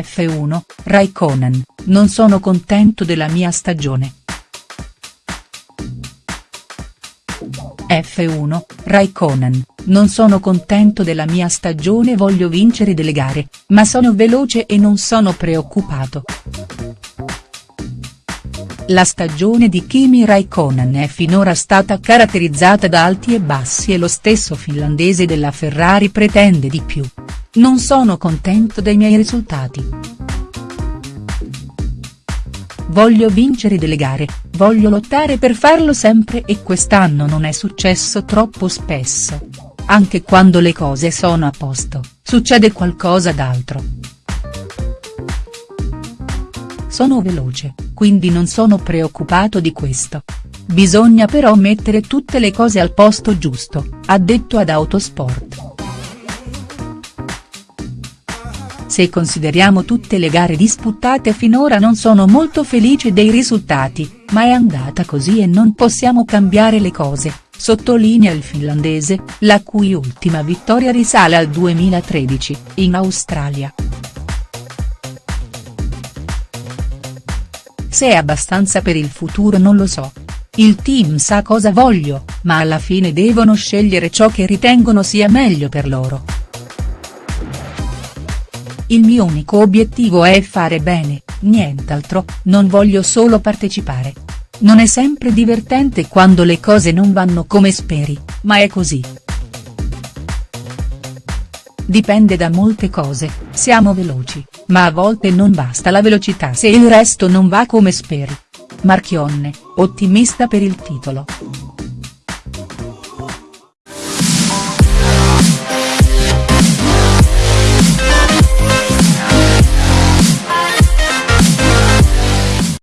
F1, Raikkonen, non sono contento della mia stagione. F1, Raikkonen, non sono contento della mia stagione voglio vincere delle gare, ma sono veloce e non sono preoccupato. La stagione di Kimi Raikkonen è finora stata caratterizzata da alti e bassi e lo stesso finlandese della Ferrari pretende di più. Non sono contento dei miei risultati. Voglio vincere delle gare, voglio lottare per farlo sempre e quest'anno non è successo troppo spesso. Anche quando le cose sono a posto, succede qualcosa d'altro. Sono veloce, quindi non sono preoccupato di questo. Bisogna però mettere tutte le cose al posto giusto, ha detto ad Autosport. Se consideriamo tutte le gare disputate finora non sono molto felice dei risultati, ma è andata così e non possiamo cambiare le cose, sottolinea il finlandese, la cui ultima vittoria risale al 2013, in Australia. Se è abbastanza per il futuro non lo so. Il team sa cosa voglio, ma alla fine devono scegliere ciò che ritengono sia meglio per loro. Il mio unico obiettivo è fare bene, nient'altro, non voglio solo partecipare. Non è sempre divertente quando le cose non vanno come speri, ma è così. Dipende da molte cose, siamo veloci, ma a volte non basta la velocità se il resto non va come speri. Marchionne, ottimista per il titolo.